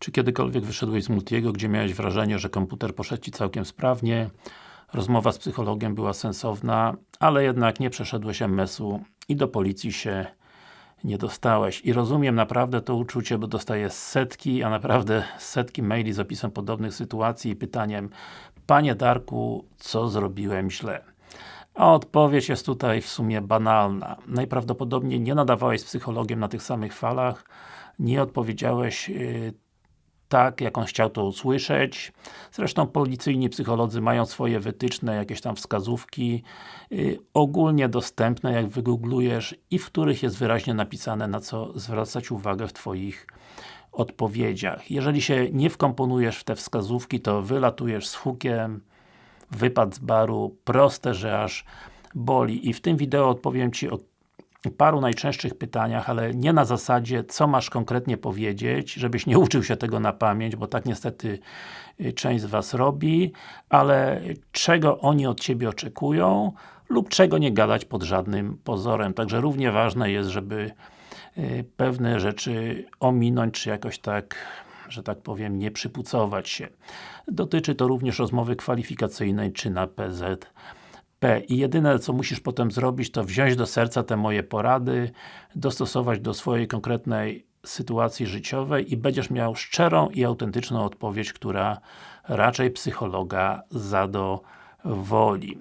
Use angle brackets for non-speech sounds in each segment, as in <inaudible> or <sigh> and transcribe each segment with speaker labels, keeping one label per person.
Speaker 1: Czy kiedykolwiek wyszedłeś z Multiego, gdzie miałeś wrażenie, że komputer poszedł Ci całkiem sprawnie, rozmowa z psychologiem była sensowna, ale jednak nie przeszedłeś MS-u i do policji się nie dostałeś. I rozumiem naprawdę to uczucie, bo dostaję setki, a naprawdę setki maili z opisem podobnych sytuacji i pytaniem Panie Darku, co zrobiłem źle? A odpowiedź jest tutaj w sumie banalna. Najprawdopodobniej nie nadawałeś z psychologiem na tych samych falach, nie odpowiedziałeś yy, tak, jak on chciał to usłyszeć. Zresztą policyjni psycholodzy mają swoje wytyczne, jakieś tam wskazówki yy, ogólnie dostępne, jak wygooglujesz i w których jest wyraźnie napisane, na co zwracać uwagę w Twoich odpowiedziach. Jeżeli się nie wkomponujesz w te wskazówki, to wylatujesz z hukiem, wypad z baru, proste, że aż boli. I w tym wideo odpowiem Ci o paru najczęstszych pytaniach, ale nie na zasadzie, co masz konkretnie powiedzieć, żebyś nie uczył się tego na pamięć, bo tak niestety y, część z Was robi, ale czego oni od Ciebie oczekują lub czego nie gadać pod żadnym pozorem. Także równie ważne jest, żeby y, pewne rzeczy ominąć, czy jakoś tak że tak powiem, nie przypucować się. Dotyczy to również rozmowy kwalifikacyjnej, czy na PZ P. I jedyne co musisz potem zrobić, to wziąć do serca te moje porady, dostosować do swojej konkretnej sytuacji życiowej i będziesz miał szczerą i autentyczną odpowiedź, która raczej psychologa zadowoli.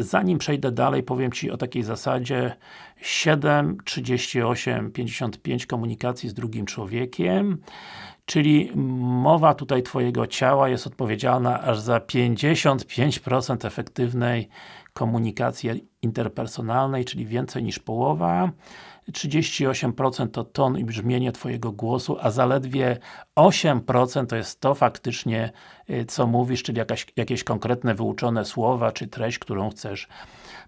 Speaker 1: Zanim przejdę dalej, powiem Ci o takiej zasadzie 7, 38, 55 komunikacji z drugim człowiekiem czyli mowa tutaj Twojego ciała jest odpowiedzialna aż za 55% efektywnej komunikacji interpersonalnej, czyli więcej niż połowa. 38% to ton i brzmienie Twojego głosu, a zaledwie 8% to jest to faktycznie, y, co mówisz, czyli jakaś, jakieś konkretne wyuczone słowa, czy treść, którą chcesz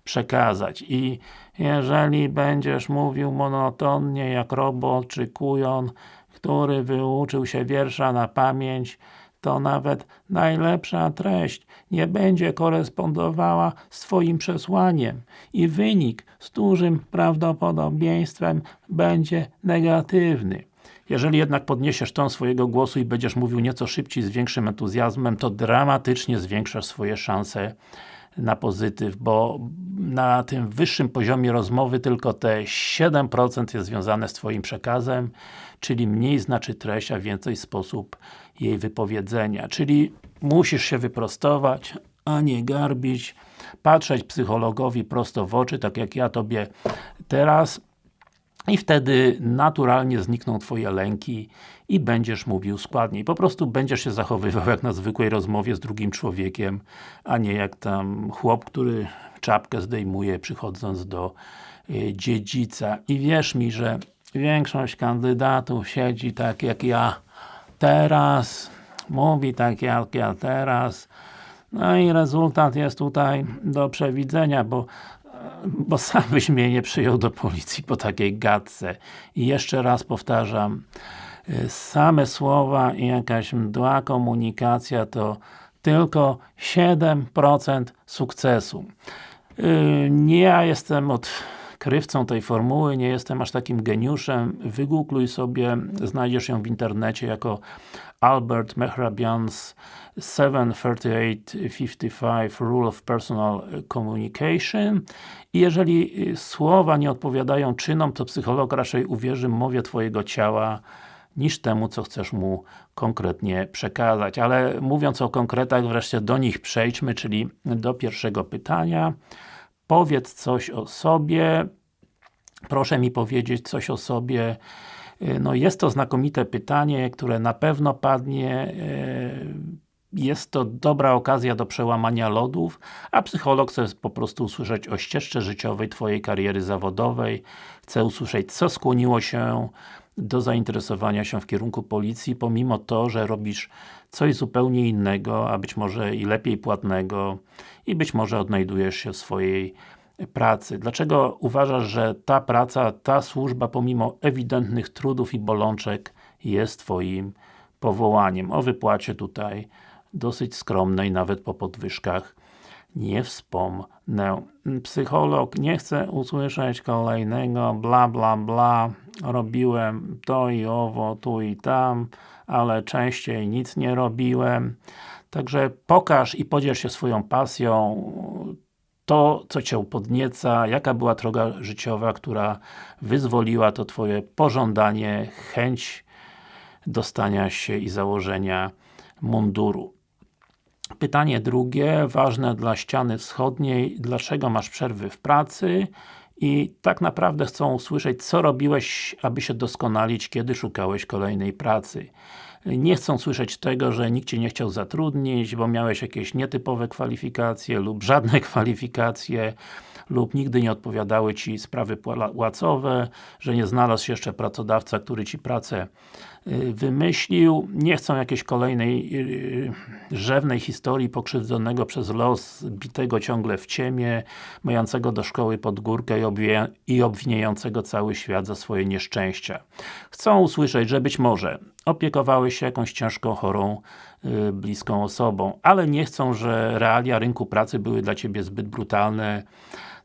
Speaker 1: przekazać. I jeżeli będziesz mówił monotonnie, jak robot, czy kujon, który wyuczył się wiersza na pamięć, to nawet najlepsza treść nie będzie korespondowała z Twoim przesłaniem i wynik z dużym prawdopodobieństwem będzie negatywny. Jeżeli jednak podniesiesz ton swojego głosu i będziesz mówił nieco szybciej, z większym entuzjazmem, to dramatycznie zwiększasz swoje szanse na pozytyw, bo na tym wyższym poziomie rozmowy tylko te 7% jest związane z Twoim przekazem, czyli mniej znaczy treść, a więcej sposób jej wypowiedzenia. Czyli musisz się wyprostować, a nie garbić, patrzeć psychologowi prosto w oczy, tak jak ja Tobie teraz i wtedy naturalnie znikną Twoje lęki i będziesz mówił składniej. Po prostu będziesz się zachowywał jak na zwykłej rozmowie z drugim człowiekiem, a nie jak tam chłop, który czapkę zdejmuje przychodząc do y, dziedzica. I wierz mi, że większość kandydatów siedzi tak jak ja teraz, mówi tak jak ja teraz, no i rezultat jest tutaj do przewidzenia, bo bo sam byś mnie nie przyjął do policji po takiej gadce. I jeszcze raz powtarzam, same słowa i jakaś mdła komunikacja to tylko 7% sukcesu. Y, nie ja jestem odkrywcą tej formuły, nie jestem aż takim geniuszem. Wygoogluj sobie, znajdziesz ją w internecie jako Albert Mehrabian's 73855 Rule of Personal Communication i jeżeli y, słowa nie odpowiadają czynom, to psycholog raczej uwierzy mowie Twojego ciała niż temu, co chcesz mu konkretnie przekazać. Ale mówiąc o konkretach, wreszcie do nich przejdźmy, czyli do pierwszego pytania. Powiedz coś o sobie. Proszę mi powiedzieć coś o sobie. Y, no jest to znakomite pytanie, które na pewno padnie y, jest to dobra okazja do przełamania lodów, a psycholog chce po prostu usłyszeć o ścieżce życiowej Twojej kariery zawodowej, chce usłyszeć, co skłoniło się do zainteresowania się w kierunku policji, pomimo to, że robisz coś zupełnie innego, a być może i lepiej płatnego i być może odnajdujesz się w swojej pracy. Dlaczego uważasz, że ta praca, ta służba, pomimo ewidentnych trudów i bolączek jest Twoim powołaniem? O wypłacie tutaj dosyć skromnej, nawet po podwyżkach nie wspomnę. Psycholog nie chce usłyszeć kolejnego bla bla bla, robiłem to i owo, tu i tam, ale częściej nic nie robiłem. Także pokaż i podziel się swoją pasją, to, co Cię podnieca, jaka była droga życiowa, która wyzwoliła to Twoje pożądanie, chęć dostania się i założenia munduru. Pytanie drugie, ważne dla ściany wschodniej, dlaczego masz przerwy w pracy? I tak naprawdę chcą usłyszeć, co robiłeś, aby się doskonalić, kiedy szukałeś kolejnej pracy. Nie chcą słyszeć tego, że nikt Cię nie chciał zatrudnić, bo miałeś jakieś nietypowe kwalifikacje lub żadne <laughs> kwalifikacje lub nigdy nie odpowiadały Ci sprawy płacowe, że nie znalazł się jeszcze pracodawca, który Ci pracę y, wymyślił. Nie chcą jakiejś kolejnej y, rzewnej historii pokrzywdzonego przez los, bitego ciągle w ciemię, mającego do szkoły pod górkę i obwiniającego cały świat za swoje nieszczęścia. Chcą usłyszeć, że być może opiekowałeś się jakąś ciężką, chorą, y, bliską osobą, ale nie chcą, że realia rynku pracy były dla Ciebie zbyt brutalne,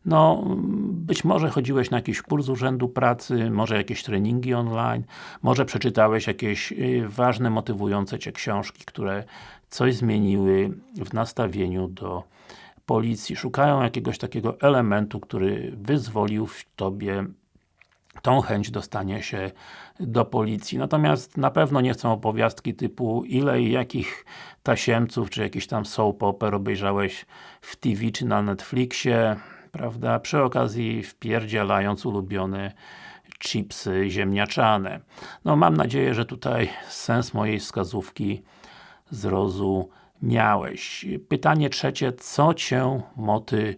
Speaker 1: no, być może chodziłeś na jakiś kurs Urzędu Pracy, może jakieś treningi online, może przeczytałeś jakieś y, ważne, motywujące Cię książki, które coś zmieniły w nastawieniu do policji. Szukają jakiegoś takiego elementu, który wyzwolił w Tobie tą chęć dostania się do policji. Natomiast na pewno nie chcą opowiastki typu ile i jakich tasiemców, czy jakiś tam soap opera obejrzałeś w TV czy na Netflixie, prawda, przy okazji wpierdzielając ulubione chipsy ziemniaczane. No mam nadzieję, że tutaj sens mojej wskazówki zrozumiałeś. Pytanie trzecie, co Cię motywuje?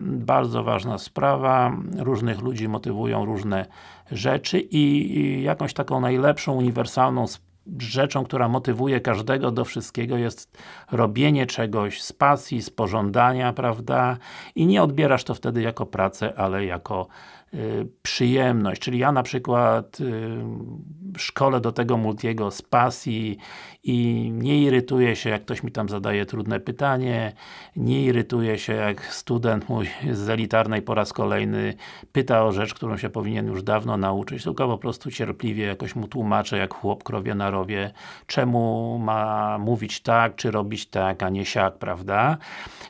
Speaker 1: Bardzo ważna sprawa, różnych ludzi motywują różne rzeczy i jakąś taką najlepszą, uniwersalną rzeczą, która motywuje każdego do wszystkiego jest robienie czegoś z pasji, z pożądania, prawda? I nie odbierasz to wtedy jako pracę, ale jako Y, przyjemność, czyli ja na przykład y, szkole do tego Multiego z pasji i nie irytuję się, jak ktoś mi tam zadaje trudne pytanie, nie irytuję się, jak student mój z elitarnej po raz kolejny pyta o rzecz, którą się powinien już dawno nauczyć, tylko po prostu cierpliwie jakoś mu tłumaczę, jak chłop krowie na rowie, czemu ma mówić tak, czy robić tak, a nie siak, prawda?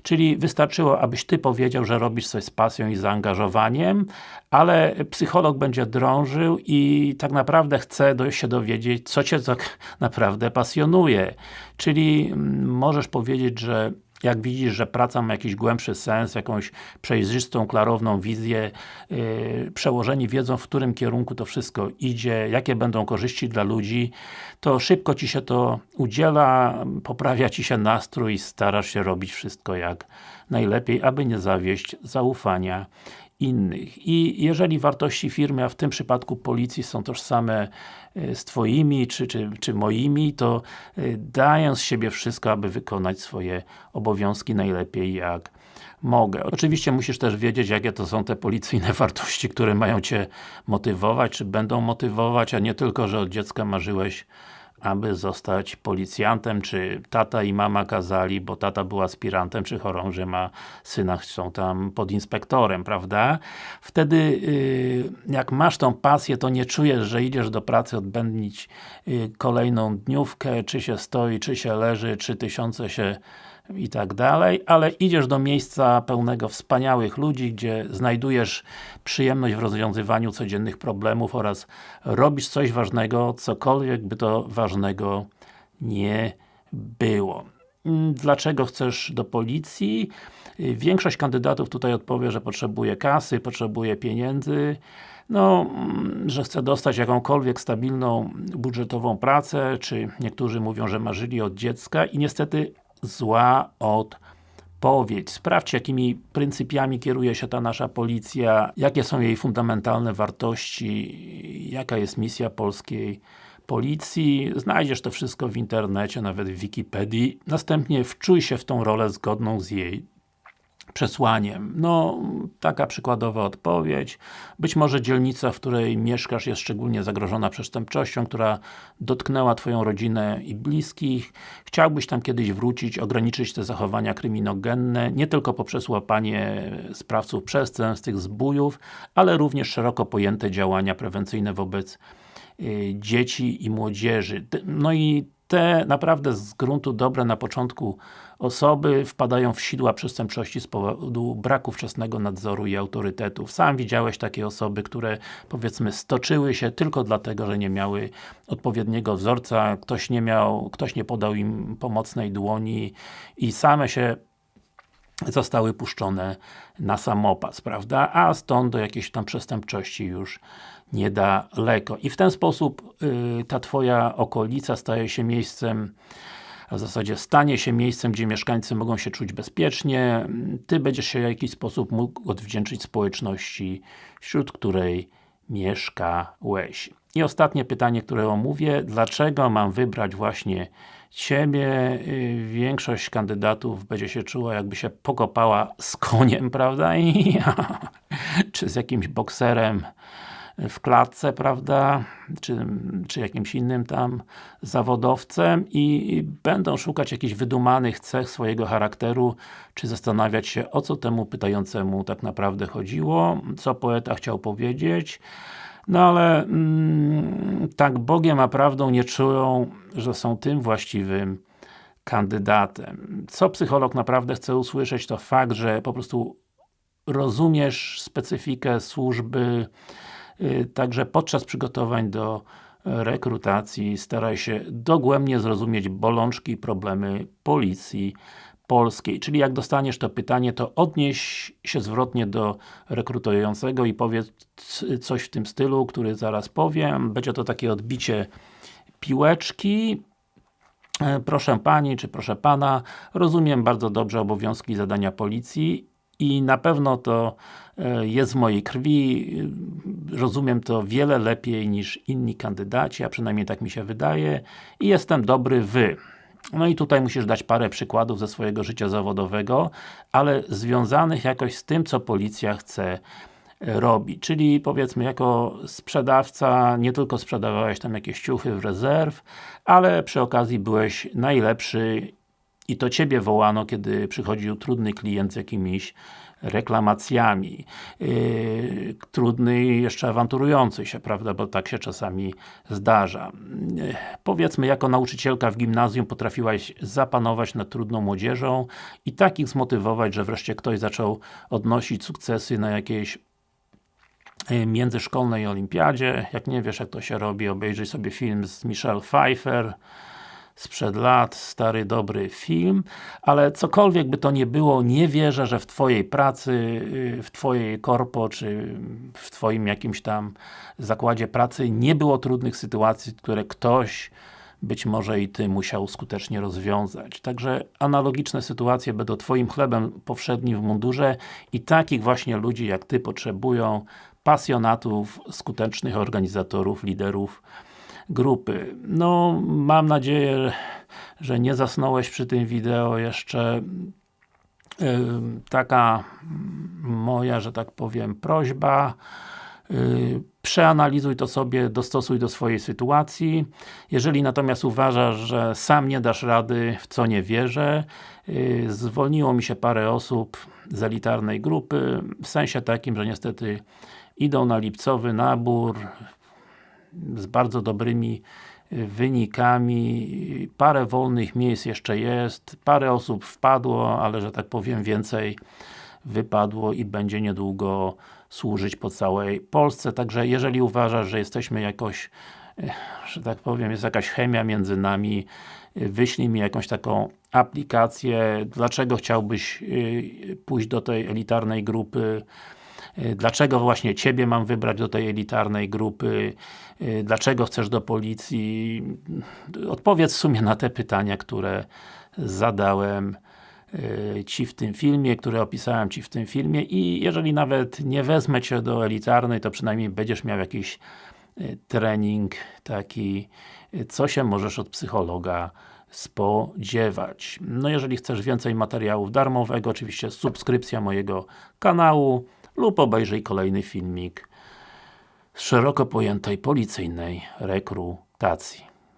Speaker 1: Czyli wystarczyło, abyś Ty powiedział, że robisz coś z pasją i zaangażowaniem, ale psycholog będzie drążył i tak naprawdę chce się dowiedzieć, co Cię tak naprawdę pasjonuje. Czyli mm, możesz powiedzieć, że jak widzisz, że praca ma jakiś głębszy sens, jakąś przejrzystą, klarowną wizję, yy, przełożeni wiedzą, w którym kierunku to wszystko idzie, jakie będą korzyści dla ludzi, to szybko Ci się to udziela, poprawia Ci się nastrój starasz się robić wszystko jak najlepiej, aby nie zawieść zaufania innych. I jeżeli wartości firmy, a w tym przypadku policji są tożsame e, z Twoimi, czy, czy, czy moimi, to e, daję z siebie wszystko, aby wykonać swoje obowiązki najlepiej jak mogę. Oczywiście musisz też wiedzieć, jakie to są te policyjne <laughs> wartości, które mają Cię motywować, czy będą motywować, a nie tylko, że od dziecka marzyłeś aby zostać policjantem, czy tata i mama kazali, bo tata był aspirantem, czy chorążym, a syna chcą tam pod inspektorem, prawda? Wtedy, y, jak masz tą pasję, to nie czujesz, że idziesz do pracy odbędnić y, kolejną dniówkę, czy się stoi, czy się leży, czy tysiące się i tak dalej, ale idziesz do miejsca pełnego wspaniałych ludzi, gdzie znajdujesz przyjemność w rozwiązywaniu codziennych problemów oraz robisz coś ważnego, cokolwiek by to ważnego nie było. Dlaczego chcesz do policji? Większość kandydatów tutaj odpowie, że potrzebuje kasy, potrzebuje pieniędzy, no, że chce dostać jakąkolwiek stabilną budżetową pracę, czy niektórzy mówią, że marzyli od dziecka i niestety zła odpowiedź. Sprawdź, jakimi pryncypiami kieruje się ta nasza policja, jakie są jej fundamentalne wartości, jaka jest misja polskiej policji. Znajdziesz to wszystko w internecie, nawet w Wikipedii. Następnie wczuj się w tą rolę zgodną z jej przesłaniem. No, taka przykładowa odpowiedź. Być może dzielnica, w której mieszkasz jest szczególnie zagrożona przestępczością, która dotknęła Twoją rodzinę i bliskich. Chciałbyś tam kiedyś wrócić, ograniczyć te zachowania kryminogenne, nie tylko poprzez łapanie sprawców przestępstw, tych zbójów, ale również szeroko pojęte działania prewencyjne wobec y, dzieci i młodzieży. No i te naprawdę z gruntu dobre na początku osoby wpadają w sidła przestępczości z powodu braku wczesnego nadzoru i autorytetów. Sam widziałeś takie osoby, które powiedzmy stoczyły się tylko dlatego, że nie miały odpowiedniego wzorca, ktoś nie miał, ktoś nie podał im pomocnej dłoni i same się zostały puszczone na samopas, prawda? A stąd do jakiejś tam przestępczości już niedaleko. I w ten sposób y, ta Twoja okolica staje się miejscem a w zasadzie stanie się miejscem, gdzie mieszkańcy mogą się czuć bezpiecznie, Ty będziesz się w jakiś sposób mógł odwdzięczyć społeczności, wśród której mieszkałeś. I ostatnie pytanie, które omówię, dlaczego mam wybrać właśnie Ciebie? Y, większość kandydatów będzie się czuła, jakby się pokopała z koniem, <laughs> prawda? I, <laughs> czy z jakimś bokserem w klatce, prawda, czy, czy jakimś innym tam zawodowcem i będą szukać jakichś wydumanych cech swojego charakteru, czy zastanawiać się, o co temu pytającemu tak naprawdę chodziło, co poeta chciał powiedzieć, no ale mm, tak Bogiem a prawdą nie czują, że są tym właściwym kandydatem. Co psycholog naprawdę chce usłyszeć, to fakt, że po prostu rozumiesz specyfikę służby, także podczas przygotowań do rekrutacji staraj się dogłębnie zrozumieć bolączki i problemy policji polskiej. Czyli jak dostaniesz to pytanie, to odnieś się zwrotnie do rekrutującego i powiedz coś w tym stylu, który zaraz powiem. Będzie to takie odbicie piłeczki. E, proszę Pani, czy proszę Pana, rozumiem bardzo dobrze obowiązki i zadania policji i na pewno to e, jest w mojej krwi, rozumiem to wiele lepiej niż inni kandydaci, a przynajmniej tak mi się wydaje i jestem dobry Wy. No i tutaj musisz dać parę przykładów ze swojego życia zawodowego, ale związanych jakoś z tym, co policja chce e, robi. Czyli powiedzmy, jako sprzedawca nie tylko sprzedawałeś tam jakieś ciuchy w rezerw, ale przy okazji byłeś najlepszy i to Ciebie wołano, kiedy przychodził trudny klient z jakimiś reklamacjami. Yy, trudny i jeszcze awanturujący się, prawda, bo tak się czasami zdarza. Yy, powiedzmy, jako nauczycielka w gimnazjum potrafiłaś zapanować nad trudną młodzieżą i takich zmotywować, że wreszcie ktoś zaczął odnosić sukcesy na jakiejś yy, międzyszkolnej olimpiadzie. Jak nie wiesz, jak to się robi, obejrzyj sobie film z Michelle Pfeiffer, sprzed lat, stary, dobry film, ale cokolwiek by to nie było, nie wierzę, że w Twojej pracy, y, w Twojej korpo, czy w Twoim jakimś tam zakładzie pracy nie było trudnych sytuacji, które ktoś być może i Ty musiał skutecznie rozwiązać. Także analogiczne sytuacje będą Twoim chlebem powszednim w mundurze i takich właśnie ludzi jak Ty potrzebują pasjonatów, skutecznych organizatorów, liderów grupy. No, mam nadzieję, że nie zasnąłeś przy tym wideo jeszcze taka moja, że tak powiem, prośba y, przeanalizuj to sobie, dostosuj do swojej sytuacji. Jeżeli natomiast uważasz, że sam nie dasz rady, w co nie wierzę, y, zwolniło mi się parę osób z elitarnej grupy, w sensie takim, że niestety idą na lipcowy nabór, z bardzo dobrymi y, wynikami, parę wolnych miejsc jeszcze jest, parę osób wpadło, ale że tak powiem więcej wypadło i będzie niedługo służyć po całej Polsce, także jeżeli uważasz, że jesteśmy jakoś y, że tak powiem, jest jakaś chemia między nami, y, wyślij mi jakąś taką aplikację, dlaczego chciałbyś pójść do tej elitarnej grupy, dlaczego właśnie Ciebie mam wybrać do tej elitarnej grupy? Y, dlaczego chcesz do policji? Odpowiedz w sumie na te pytania, które zadałem y, Ci w tym filmie, które opisałem Ci w tym filmie i jeżeli nawet nie wezmę Cię do elitarnej, to przynajmniej będziesz miał jakiś trening taki, co się możesz od psychologa spodziewać. No jeżeli chcesz więcej materiałów darmowego, oczywiście subskrypcja mojego kanału, lub obejrzyj kolejny filmik z szeroko pojętej policyjnej rekrutacji.